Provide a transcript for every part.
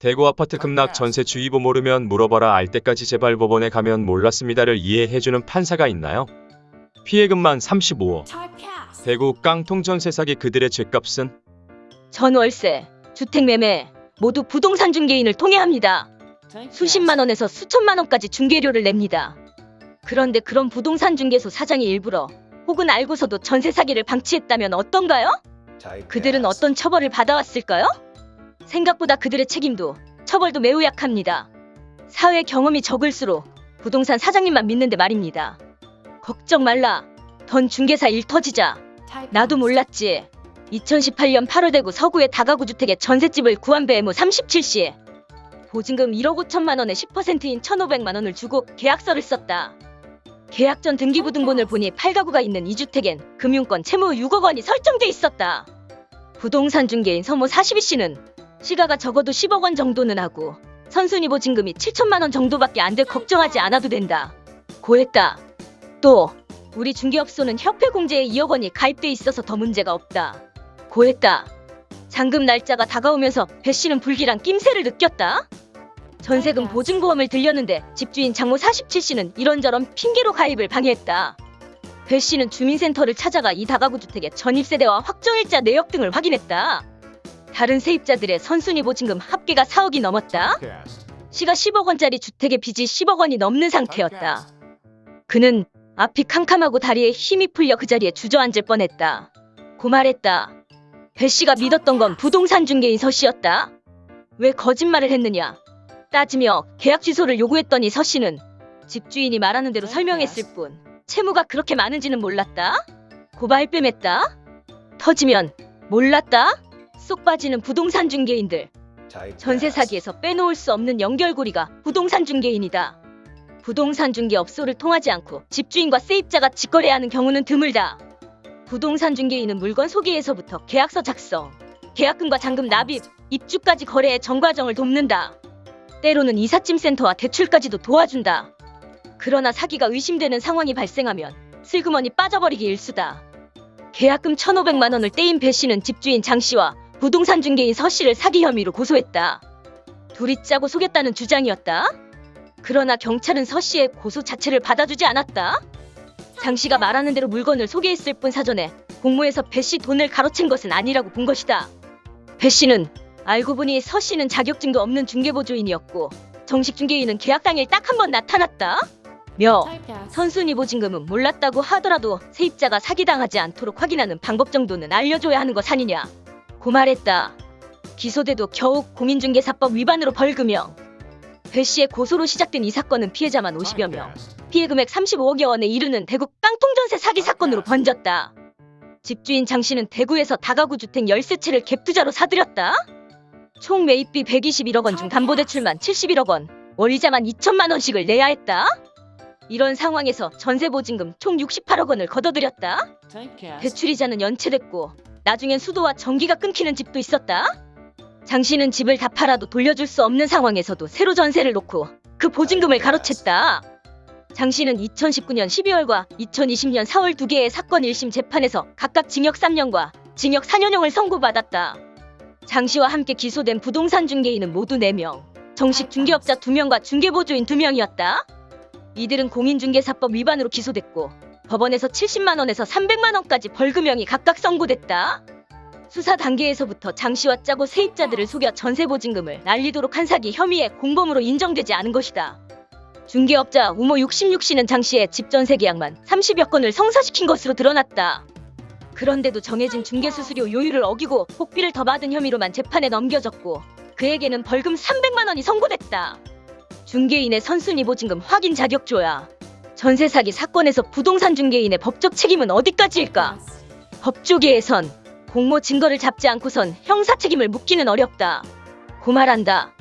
대구 아파트 급락 전세 주의보 모르면 물어봐라 알 때까지 제발 법원에 가면 몰랐습니다를 이해해주는 판사가 있나요? 피해금만 35억. 대구 깡통 전세 사기 그들의 죗값은 전월세, 주택매매 모두 부동산 중개인을 통해 합니다. 수십만 원에서 수천만 원까지 중개료를 냅니다. 그런데 그런 부동산 중개소 사장이 일부러 혹은 알고서도 전세 사기를 방치했다면 어떤가요? 그들은 어떤 처벌을 받아왔을까요? 생각보다 그들의 책임도 처벌도 매우 약합니다. 사회 경험이 적을수록 부동산 사장님만 믿는데 말입니다. 걱정 말라. 던 중개사 일 터지자. 나도 몰랐지. 2018년 8월 대구 서구의 다가구 주택에 전셋집을 구한 배무 37시. 보증금 1억 5천만 원에 10%인 1,500만 원을 주고 계약서를 썼다. 계약 전 등기부등본을 보니 8가구가 있는 이 주택엔 금융권 채무 6억 원이 설정돼 있었다. 부동산 중개인 서모 42씨는 시가가 적어도 10억 원 정도는 하고 선순위 보증금이 7천만 원 정도밖에 안 돼 걱정하지 않아도 된다. 고했다. 또 우리 중개업소는 협회 공제에 2억 원이 가입돼 있어서 더 문제가 없다. 고했다. 잔금 날짜가 다가오면서 배 씨는 불길한 낌새를 느꼈다. 전세금 보증보험을 들렸는데 집주인 장모 47씨는 이런저런 핑계로 가입을 방해했다. 배 씨는 주민센터를 찾아가 이 다가구 주택의 전입세대와 확정일자 내역 등을 확인했다. 다른 세입자들의 선순위 보증금 합계가 4억이 넘었다. 시가 10억 원짜리 주택의 빚이 10억 원이 넘는 상태였다. 그는 앞이 캄캄하고 다리에 힘이 풀려 그 자리에 주저앉을 뻔했다. 고말했다. 배 씨가 믿었던 건 부동산 중개인 서 씨였다. 왜 거짓말을 했느냐? 따지며 계약 취소를 요구했더니 서 씨는 집주인이 말하는 대로 설명했을 뿐 채무가 그렇게 많은지는 몰랐다. 고발 뺨했다. 터지면 몰랐다. 쏙 빠지는 부동산 중개인들. 전세 사기에서 빼놓을 수 없는 연결고리가 부동산 중개인이다. 부동산 중개 업소를 통하지 않고 집주인과 세입자가 직거래하는 경우는 드물다. 부동산 중개인은 물건 소개에서부터 계약서 작성, 계약금과 잔금 납입, 입주까지 거래의 전 과정을 돕는다. 때로는 이삿짐센터와 대출까지도 도와준다. 그러나 사기가 의심되는 상황이 발생하면 슬그머니 빠져버리기 일수다. 계약금 1,500만 원을 떼인 배 씨는 집주인 장 씨와 부동산 중개인 서 씨를 사기 혐의로 고소했다. 둘이 짜고 속였다는 주장이었다. 그러나 경찰은 서 씨의 고소 자체를 받아주지 않았다. 장 씨가 말하는 대로 물건을 소개했을 뿐 사전에 공모해서 배 씨 돈을 가로챈 것은 아니라고 본 것이다. 배 씨는 알고 보니 서 씨는 자격증도 없는 중개보조인이었고 정식 중개인은 계약 당일 딱 한 번 나타났다. 며 선순위 보증금은 몰랐다고 하더라도 세입자가 사기당하지 않도록 확인하는 방법 정도는 알려줘야 하는 것 아니냐. 고말했다. 기소돼도 겨우 공인중개사법 위반으로 벌금형. 배 씨의 고소로 시작된 이 사건은 피해자만 50여 명, 피해 금액 35억여 원에 이르는 대구 깡통전세 사기 사건으로 번졌다. 집주인 장 씨는 대구에서 다가구 주택 열세채를 갭투자로 사들였다. 총 매입비 121억 원 중 담보대출만 71억 원, 월이자만 2천만 원씩을 내야 했다. 이런 상황에서 전세 보증금 총 68억 원을 걷어들였다. 대출이자는 연체됐고 나중엔 수도와 전기가 끊기는 집도 있었다. 장 씨는 집을 다 팔아도 돌려줄 수 없는 상황에서도 새로 전세를 놓고 그 보증금을 가로챘다. 장 씨는 2019년 12월과 2020년 4월 두 개의 사건 1심 재판에서 각각 징역 3년과 징역 4년형을 선고받았다. 장 씨와 함께 기소된 부동산 중개인은 모두 4명, 정식 중개업자 2명과 중개보조인 2명이었다. 이들은 공인중개사법 위반으로 기소됐고 법원에서 70만 원에서 300만 원까지 벌금형이 각각 선고됐다. 수사 단계에서부터 장 씨와 짜고 세입자들을 속여 전세 보증금을 날리도록 한 사기 혐의에 공범으로 인정되지 않은 것이다. 중개업자 우모 66씨는 장 씨의 집 전세 계약만 30여 건을 성사시킨 것으로 드러났다. 그런데도 정해진 중개수수료 요율을 어기고 복비를 더 받은 혐의로만 재판에 넘겨졌고 그에게는 벌금 300만 원이 선고됐다. 중개인의 선순위 보증금 확인 자격조야. 전세 사기 사건에서 부동산 중개인의 법적 책임은 어디까지일까? 법조계에선 공모 증거를 잡지 않고선 형사 책임을 묻기는 어렵다. 고말한다.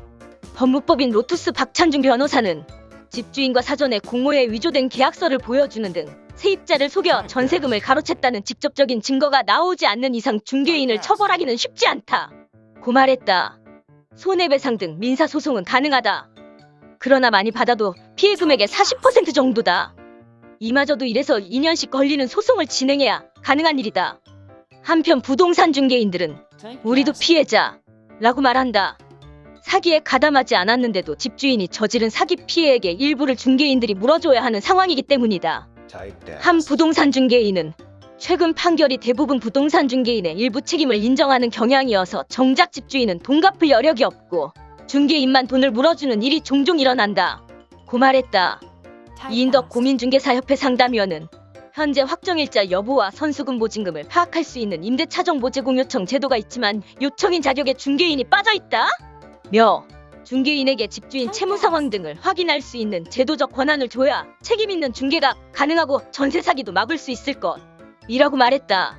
법무법인 로투스 박찬중 변호사는 집주인과 사전에 공모에 위조된 계약서를 보여주는 등 세입자를 속여 전세금을 가로챘다는 직접적인 증거가 나오지 않는 이상 중개인을 처벌하기는 쉽지 않다. 고말했다. 손해배상 등 민사소송은 가능하다. 그러나 많이 받아도 피해 금액의 40% 정도다. 이마저도 이래서 2년씩 걸리는 소송을 진행해야 가능한 일이다. 한편 부동산 중개인들은 우리도 피해자 라고 말한다. 사기에 가담하지 않았는데도 집주인이 저지른 사기 피해액의 일부를 중개인들이 물어줘야 하는 상황이기 때문이다. 한 부동산 중개인은 최근 판결이 대부분 부동산 중개인의 일부 책임을 인정하는 경향이어서 정작 집주인은 돈 갚을 여력이 없고 중개인만 돈을 물어주는 일이 종종 일어난다. 고 말했다. 이인덕 고민중개사협회 상담위원은 현재 확정일자 여부와 선수금 보증금을 파악할 수 있는 임대차 정보 제공 요청 제도가 있지만 요청인 자격에 중개인이 빠져 있다. 며 중개인에게 집주인 채무 상황 등을 확인할 수 있는 제도적 권한을 줘야 책임 있는 중개가 가능하고 전세 사기도 막을 수 있을 것. 이라고 말했다.